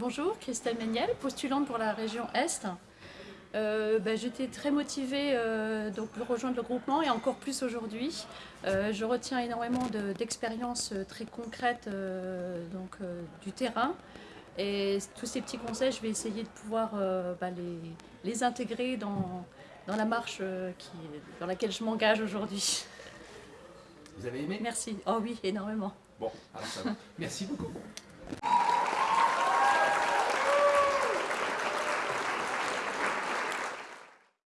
Bonjour, Christelle Méniel, postulante pour la région Est. Euh, ben, j'étais très motivée euh, donc, de rejoindre le groupement et encore plus aujourd'hui. Euh, je retiens énormément d'expériences très concrètes donc, du terrain. Et tous ces petits conseils, je vais essayer de pouvoir ben, les, intégrer dans, dans la marche dans laquelle je m'engage aujourd'hui. Vous avez aimé? Merci. Oh oui, énormément. Bon, alors ça. Merci beaucoup.